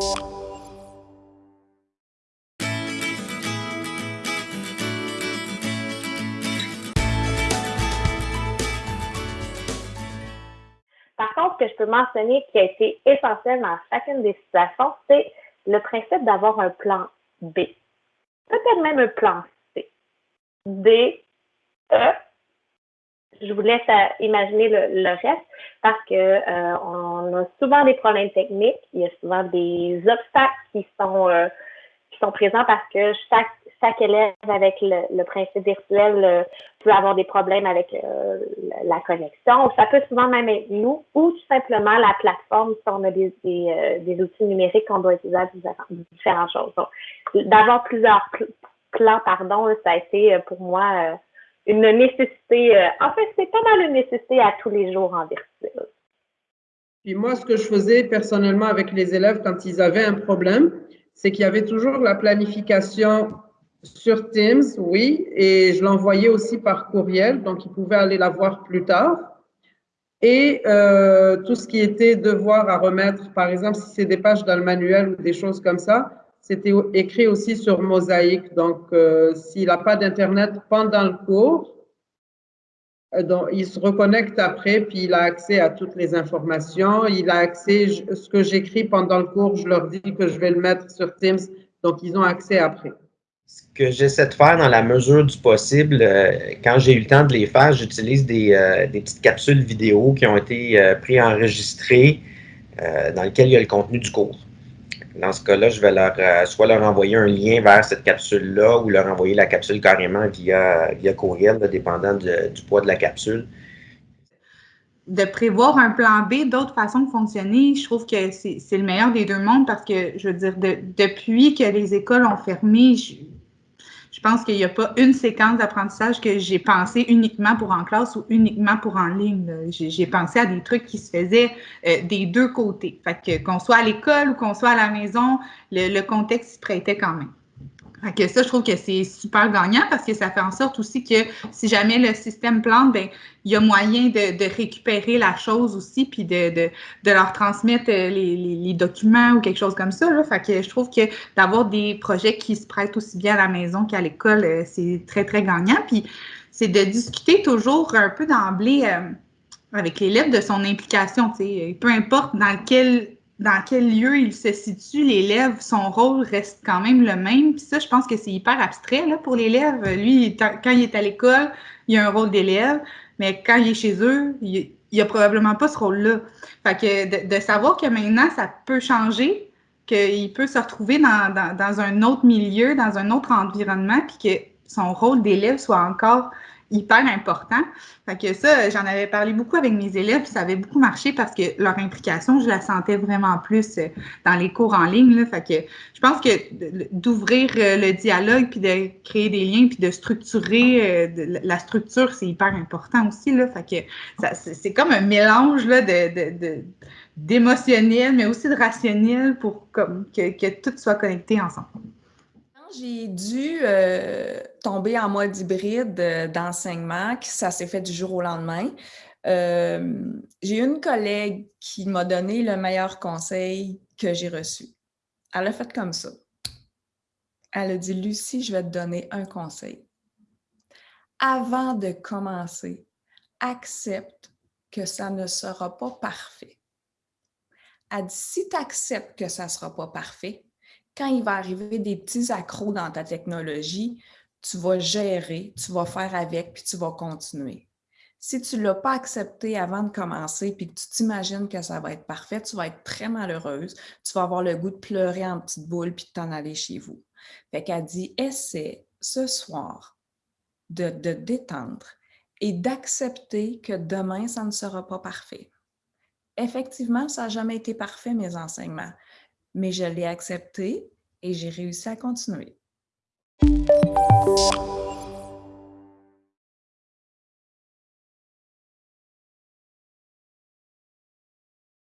Par contre, ce que je peux mentionner qui a été essentiel dans chacune des situations, c'est le principe d'avoir un plan B. Peut-être même un plan C. D, E. Je vous laisse imaginer le, reste parce que euh, on a souvent des problèmes techniques, il y a souvent des obstacles qui sont euh, qui sont présents parce que chaque chaque élève avec le, principe virtuel euh, peut avoir des problèmes avec euh, la connexion. Ça peut souvent même être nous ou tout simplement la plateforme si on a des, euh, des, outils numériques qu'on doit utiliser à différentes choses. D'avoir plusieurs plans, pardon, ça a été pour moi une nécessité. en fait, c'est pas mal une nécessité à tous les jours en virtuel. Puis moi, ce que je faisais personnellement avec les élèves quand ils avaient un problème, c'est qu'il y avait toujours la planification sur Teams, oui, et je l'envoyais aussi par courriel, donc ils pouvaient aller la voir plus tard. Et euh, tout ce qui était devoir à remettre, par exemple, si c'est des pages dans le manuel ou des choses comme ça, c'était écrit aussi sur Mosaïque. Donc, euh, s'il n'a pas d'Internet pendant le cours, euh, il se reconnecte après, puis il a accès à toutes les informations. Il a accès, ce que j'écris pendant le cours, je leur dis que je vais le mettre sur Teams, donc ils ont accès après. Ce que j'essaie de faire dans la mesure du possible, euh, quand j'ai eu le temps de les faire, j'utilise des, petites capsules vidéo qui ont été euh, préenregistrées dans lesquelles il y a le contenu du cours. Dans ce cas-là, je vais leur, soit leur envoyer un lien vers cette capsule-là ou leur envoyer la capsule carrément via, via courriel, dépendant du poids de la capsule. De prévoir un plan B, d'autres façons de fonctionner, je trouve que c'est le meilleur des deux mondes parce que, je veux dire, depuis que les écoles ont fermé, je pense qu'il n'y a pas une séquence d'apprentissage que j'ai pensé uniquement pour en classe ou uniquement pour en ligne. J'ai pensé à des trucs qui se faisaient euh, des deux côtés. Fait que qu'on soit à l'école ou qu'on soit à la maison, le, le contexte se prêtait quand même que ça, je trouve que c'est super gagnant parce que ça fait en sorte aussi que si jamais le système plante, ben il y a moyen de, récupérer la chose aussi, puis de, de, leur transmettre euh, les, documents ou quelque chose comme ça. Là. Fait que je trouve que d'avoir des projets qui se prêtent aussi bien à la maison qu'à l'école, euh, c'est très, très gagnant. Puis c'est de discuter toujours un peu d'emblée euh, avec l'élève de son implication. Peu importe dans lequel dans quel lieu il se situe, l'élève, son rôle reste quand même le même. Puis ça, je pense que c'est hyper abstrait là, pour l'élève. Lui, quand il est à l'école, il a un rôle d'élève, mais quand il est chez eux, il n'a probablement pas ce rôle-là. Fait que de, savoir que maintenant, ça peut changer, qu'il peut se retrouver dans, un autre milieu, dans un autre environnement, puis que son rôle d'élève soit encore hyper important. Fait que ça, j'en avais parlé beaucoup avec mes élèves, puis ça avait beaucoup marché parce que leur implication, je la sentais vraiment plus euh, dans les cours en ligne. Là. Fait que je pense que d'ouvrir euh, le dialogue, puis de créer des liens, puis de structurer euh, la structure, c'est hyper important aussi. Là. Fait que c'est comme un mélange là, de, d'émotionnel, mais aussi de rationnel pour comme, que, que tout soit connecté ensemble j'ai dû euh, tomber en mode hybride euh, d'enseignement, ça s'est fait du jour au lendemain. Euh, j'ai une collègue qui m'a donné le meilleur conseil que j'ai reçu. Elle a fait comme ça. Elle a dit, Lucie, je vais te donner un conseil. Avant de commencer, accepte que ça ne sera pas parfait. Elle dit, si tu acceptes que ça ne sera pas parfait, quand il va arriver des petits accros dans ta technologie, tu vas gérer, tu vas faire avec, puis tu vas continuer. Si tu ne l'as pas accepté avant de commencer, puis que tu t'imagines que ça va être parfait, tu vas être très malheureuse, tu vas avoir le goût de pleurer en petite boule, puis de t'en aller chez vous. Fait qu'elle dit, essaie ce soir de, de détendre et d'accepter que demain, ça ne sera pas parfait. Effectivement, ça n'a jamais été parfait, mes enseignements mais je l'ai accepté et j'ai réussi à continuer.